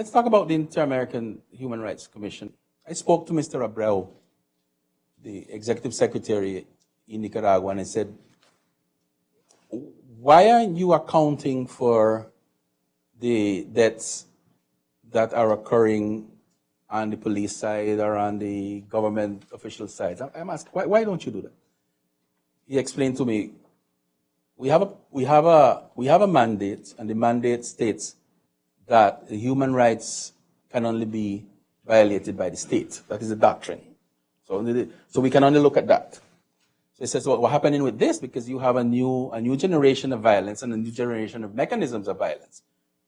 let's talk about the Inter-American Human Rights Commission. I spoke to Mr. Abreu, the executive secretary in Nicaragua, and I said, why aren't you accounting for the deaths that are occurring on the police side or on the government official side? I'm asked, why, why don't you do that? He explained to me, we have a, we have a, we have a mandate, and the mandate states that human rights can only be violated by the state. That is the doctrine. So, so we can only look at that. So he says, well, what's happening with this? Because you have a new, a new generation of violence and a new generation of mechanisms of violence,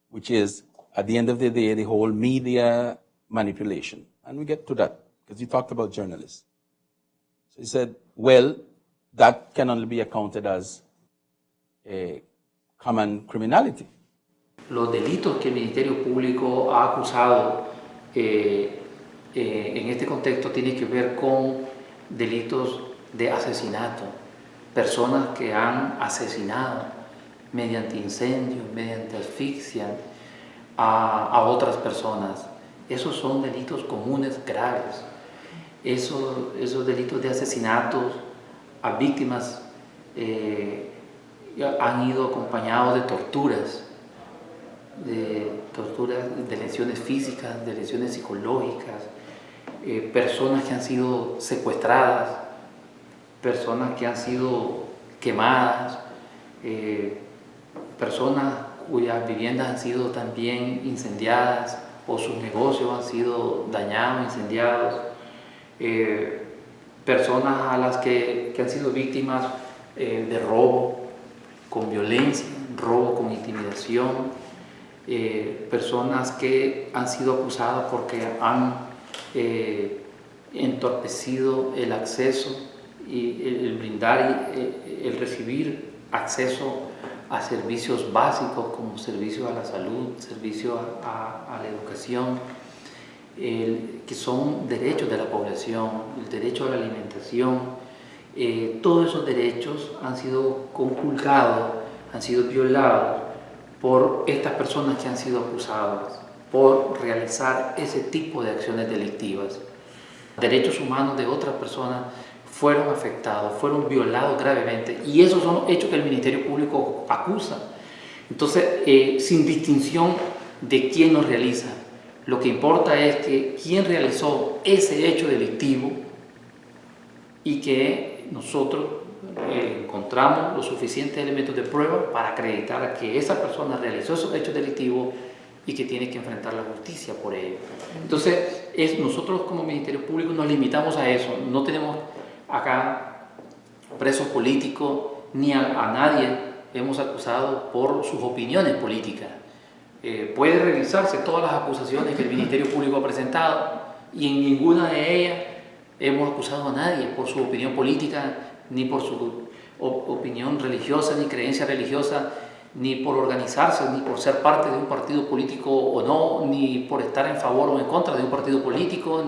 which is, at the end of the day, the whole media manipulation. And we get to that, because you talked about journalists. So he said, well, that can only be accounted as a common criminality. Los delitos que el Ministerio Público ha acusado eh, eh, en este contexto tienen que ver con delitos de asesinato, personas que han asesinado mediante incendio, mediante asfixia a, a otras personas. Esos son delitos comunes graves. Esos, esos delitos de asesinatos a víctimas eh, han ido acompañados de torturas, de torturas, de lesiones físicas, de lesiones psicológicas, eh, personas que han sido secuestradas, personas que han sido quemadas, eh, personas cuyas viviendas han sido también incendiadas o sus negocios han sido dañados, incendiados, eh, personas a las que, que han sido víctimas de robo con violencia, robo con intimidación, personas que han sido acusadas porque han eh, entorpecido el acceso y el, brindar y eh, el recibir acceso a servicios básicos como servicios a la salud, servicios a, la educación, que son derechos de la población, el derecho a la alimentación, eh, todos esos derechos han sido conculcados, han sido violados por estas personas que han sido acusadas por realizar ese tipo de acciones delictivas. Derechos humanos de otras personas fueron afectados, fueron violados gravemente y esos son los hechos que el Ministerio Público acusa. Entonces, eh, sin distinción de quién los realiza, lo que importa es que quién realizó ese hecho delictivo y que nosotros eh, encontramos los suficientes elementos de prueba para acreditar que esa persona realizó esos hechos delictivos y que tiene que enfrentar la justicia por ello. Entonces, es, nosotros como Ministerio Público nos limitamos a eso, no tenemos acá presos políticos ni a, nadie hemos acusado por sus opiniones políticas. Eh, puede revisarse todas las acusaciones que el Ministerio Público ha presentado y en ninguna de ellas hemos acusado a nadie por su opinión política, ni por su opinión religiosa, ni creencia religiosa, ni por organizarse, ni por ser parte de un partido político o no, ni por estar en favor o en contra de un partido político,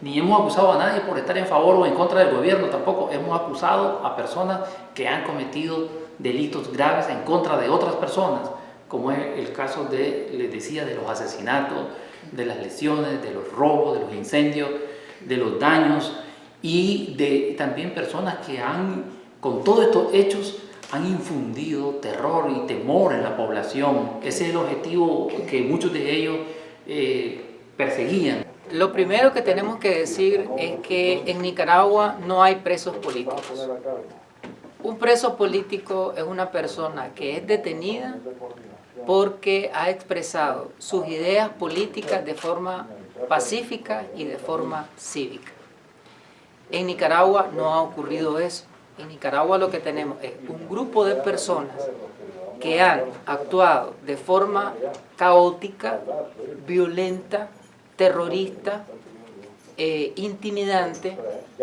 ni hemos acusado a nadie por estar en favor o en contra del gobierno, tampoco. Hemos acusado a personas que han cometido delitos graves en contra de otras personas, como es el caso de, les decía, de los asesinatos, de las lesiones, de los robos, de los incendios, de los daños y de también personas que han, con todos estos hechos, han infundido terror y temor en la población. Ese es el objetivo que muchos de ellos eh, perseguían. Lo primero que tenemos que decir es que en Nicaragua no hay presos políticos. Un preso político es una persona que es detenida porque ha expresado sus ideas políticas de forma pacífica y de forma cívica. En Nicaragua no ha ocurrido eso. En Nicaragua lo que tenemos es un grupo de personas que han actuado de forma caótica, violenta, terrorista, eh, intimidante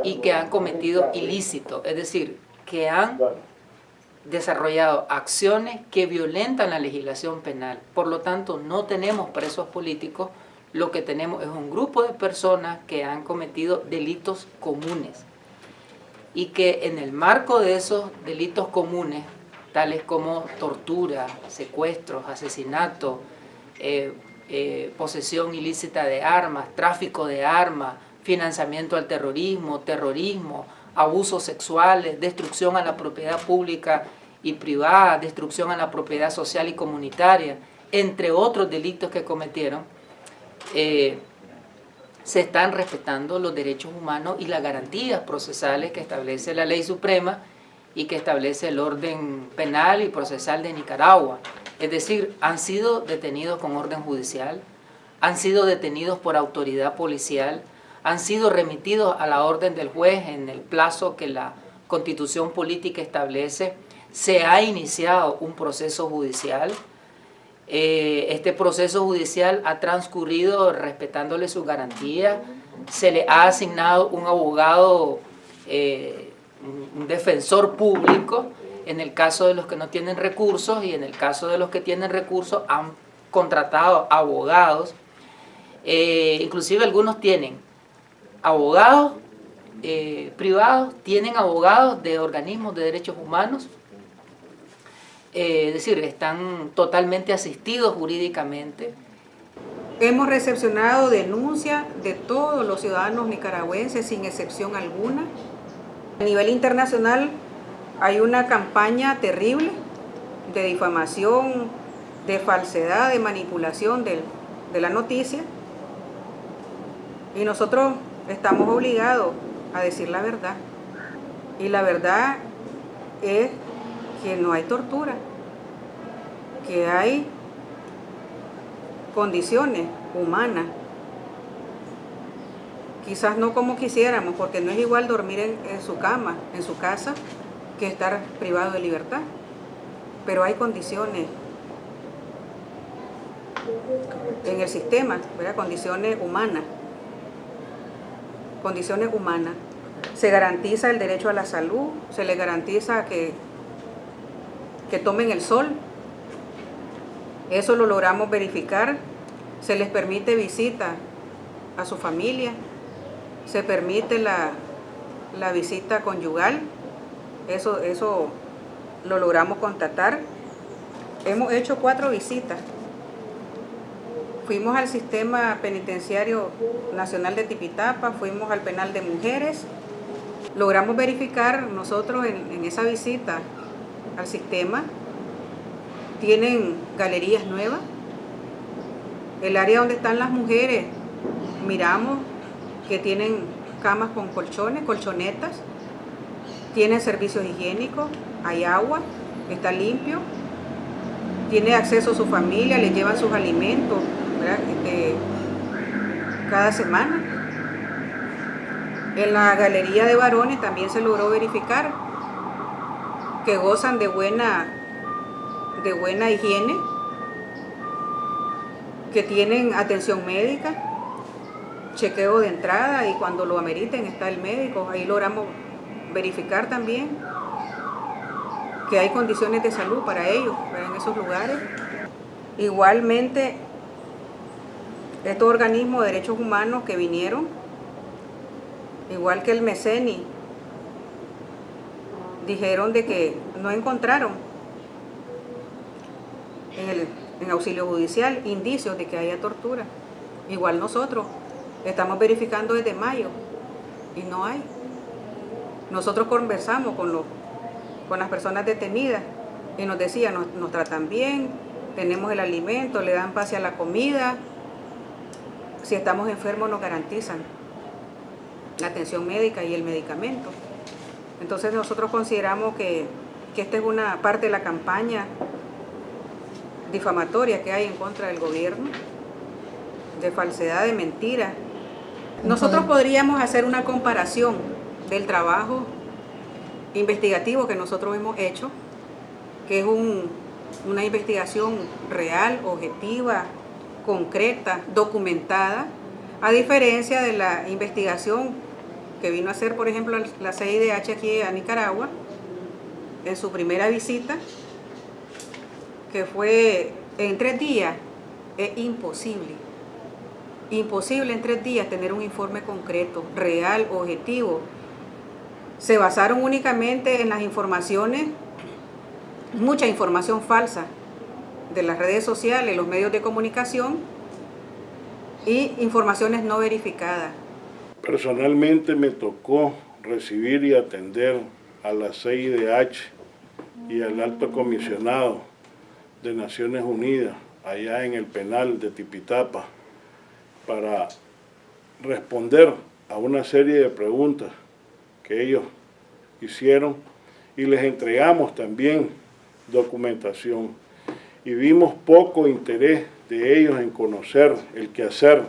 y que han cometido ilícitos, es decir, que han desarrollado acciones que violentan la legislación penal. Por lo tanto, no tenemos presos políticos, lo que tenemos es un grupo de personas que han cometido delitos comunes. Y que en el marco de esos delitos comunes, tales como tortura, secuestros, asesinatos, eh, eh, posesión ilícita de armas, tráfico de armas, financiamiento al terrorismo, terrorismo, abusos sexuales, destrucción a la propiedad pública y privada, destrucción a la propiedad social y comunitaria, entre otros delitos que cometieron, eh, se están respetando los derechos humanos y las garantías procesales que establece la ley suprema y que establece el orden penal y procesal de Nicaragua. Es decir, han sido detenidos con orden judicial, han sido detenidos por autoridad policial, han sido remitidos a la orden del juez en el plazo que la constitución política establece, se ha iniciado un proceso judicial, eh, este proceso judicial ha transcurrido respetándole sus garantías, se le ha asignado un abogado, eh, un defensor público, en el caso de los que no tienen recursos y en el caso de los que tienen recursos han contratado abogados, eh, inclusive algunos tienen abogados eh, privados, tienen abogados de organismos de derechos humanos, eh, es decir, están totalmente asistidos jurídicamente. Hemos recepcionado denuncias de todos los ciudadanos nicaragüenses sin excepción alguna. A nivel internacional hay una campaña terrible de difamación, de falsedad, de manipulación de, de la noticia. Y nosotros estamos obligados a decir la verdad. Y la verdad es que no hay tortura, que hay condiciones humanas. Quizás no como quisiéramos, porque no es igual dormir en, su cama, en su casa, que estar privado de libertad. Pero hay condiciones en el sistema, condiciones humanas condiciones humanas. Se garantiza el derecho a la salud, se les garantiza que, que tomen el sol. Eso lo logramos verificar. Se les permite visita a su familia, se permite la, la visita conyugal. Eso, eso lo logramos constatar. Hemos hecho cuatro visitas Fuimos al Sistema Penitenciario Nacional de Tipitapa, fuimos al Penal de Mujeres. Logramos verificar nosotros en, esa visita al sistema, tienen galerías nuevas. El área donde están las mujeres, miramos que tienen camas con colchones, colchonetas, tienen servicios higiénicos, hay agua, está limpio, tiene acceso a su familia, le llevan sus alimentos, este, cada semana. En la galería de varones también se logró verificar que gozan de buena, de buena higiene, que tienen atención médica, chequeo de entrada y cuando lo ameriten está el médico. Ahí logramos verificar también que hay condiciones de salud para ellos, en esos lugares. Igualmente estos organismos de derechos humanos que vinieron, igual que el MECENI, dijeron de que no encontraron en, el, en auxilio judicial indicios de que haya tortura. Igual nosotros estamos verificando desde mayo y no hay. Nosotros conversamos con, los, con las personas detenidas y nos decían, nos, nos tratan bien, tenemos el alimento, le dan pase a la comida, si estamos enfermos nos garantizan la atención médica y el medicamento. Entonces nosotros consideramos que, esta es una parte de la campaña difamatoria que hay en contra del gobierno, de falsedad, de mentira. Nosotros podríamos hacer una comparación del trabajo investigativo que nosotros hemos hecho, que es una investigación real, objetiva, concreta, documentada, a diferencia de la investigación que vino a hacer, por ejemplo, la CIDH aquí a Nicaragua, en su primera visita, que fue en tres días, es imposible. Imposible en tres días tener un informe concreto, real, objetivo. Se basaron únicamente en las informaciones, mucha información falsa, de las redes sociales, los medios de comunicación, y informaciones no verificadas. Personalmente me tocó recibir y atender a la CIDH y al alto comisionado de Naciones Unidas allá en el penal de Tipitapa para responder a una serie de preguntas que ellos hicieron y les entregamos también documentación y vimos poco interés de ellos en conocer el quehacer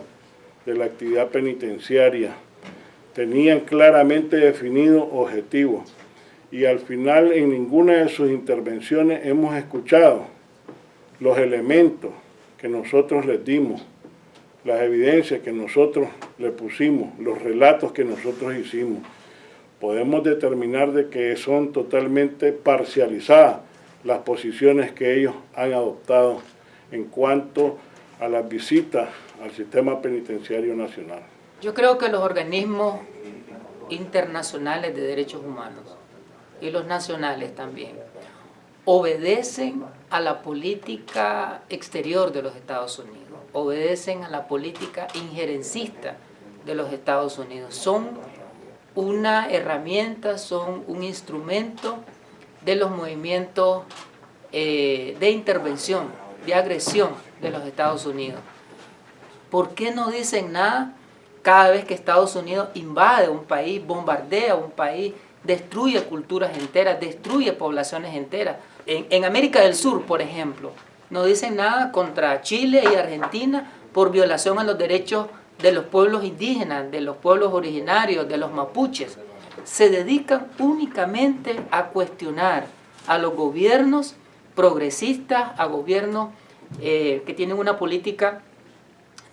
de la actividad penitenciaria. Tenían claramente definidos objetivos y al final en ninguna de sus intervenciones hemos escuchado los elementos que nosotros les dimos, las evidencias que nosotros le pusimos, los relatos que nosotros hicimos. Podemos determinar de que son totalmente parcializadas las posiciones que ellos han adoptado en cuanto a las visitas al sistema penitenciario nacional. Yo creo que los organismos internacionales de derechos humanos y los nacionales también obedecen a la política exterior de los Estados Unidos, obedecen a la política injerencista de los Estados Unidos. Son una herramienta, son un instrumento de los movimientos eh, de intervención, de agresión de los Estados Unidos. ¿Por qué no dicen nada cada vez que Estados Unidos invade un país, bombardea un país, destruye culturas enteras, destruye poblaciones enteras? En, América del Sur, por ejemplo, no dicen nada contra Chile y Argentina por violación a los derechos de los pueblos indígenas, de los pueblos originarios, de los mapuches se dedican únicamente a cuestionar a los gobiernos progresistas, a gobiernos eh, que tienen una política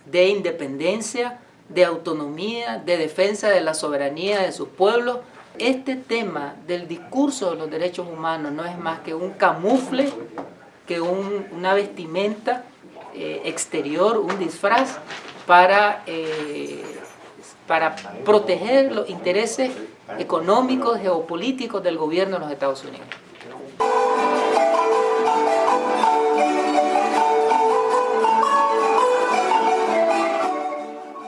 de independencia, de autonomía, de defensa de la soberanía de sus pueblos. Este tema del discurso de los derechos humanos no es más que un camufle, que una vestimenta eh, exterior, un disfraz para eh, para proteger los intereses económicos, geopolíticos del gobierno de los Estados Unidos.